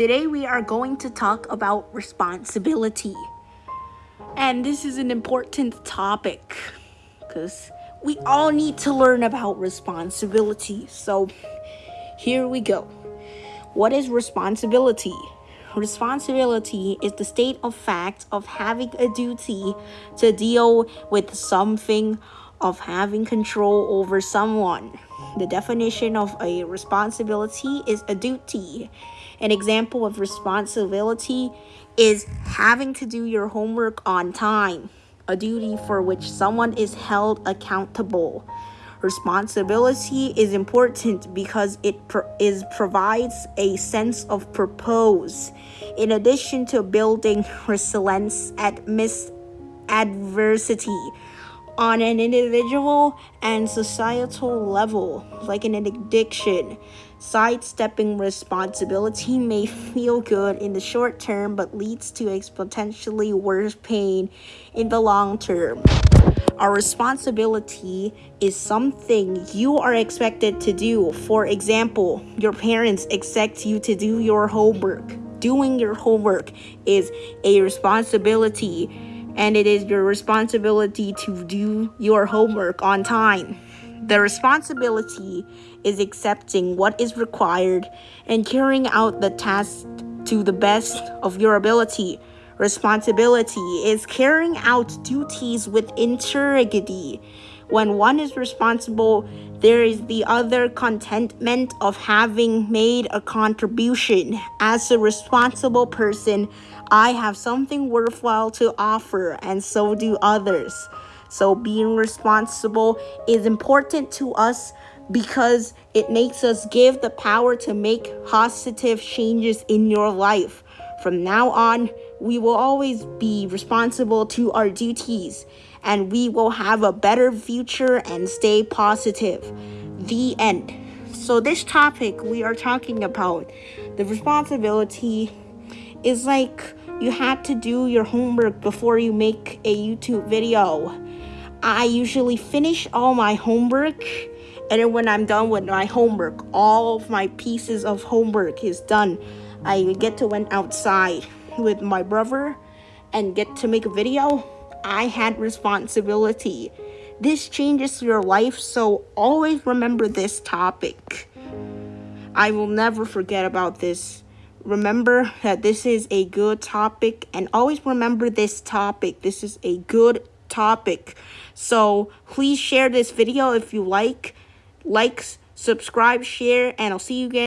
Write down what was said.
Today we are going to talk about responsibility. And this is an important topic because we all need to learn about responsibility. So here we go. What is responsibility? Responsibility is the state of fact of having a duty to deal with something, of having control over someone. The definition of a responsibility is a duty. An example of responsibility is having to do your homework on time, a duty for which someone is held accountable. Responsibility is important because it pro is provides a sense of purpose. In addition to building resilience at mis adversity on an individual and societal level, like in an addiction. Sidestepping responsibility may feel good in the short term but leads to a potentially worse pain in the long term. Our responsibility is something you are expected to do. For example, your parents expect you to do your homework. Doing your homework is a responsibility and it is your responsibility to do your homework on time. The responsibility is accepting what is required and carrying out the task to the best of your ability. Responsibility is carrying out duties with integrity. When one is responsible, there is the other contentment of having made a contribution. As a responsible person, I have something worthwhile to offer, and so do others. So, being responsible is important to us because it makes us give the power to make positive changes in your life. From now on, we will always be responsible to our duties and we will have a better future and stay positive. The end. So, this topic we are talking about the responsibility is like you had to do your homework before you make a YouTube video. I usually finish all my homework and then when I'm done with my homework, all of my pieces of homework is done. I get to went outside with my brother and get to make a video, I had responsibility. This changes your life, so always remember this topic. I will never forget about this. Remember that this is a good topic and always remember this topic. This is a good topic. So please share this video if you like. Likes, subscribe, share, and I'll see you again.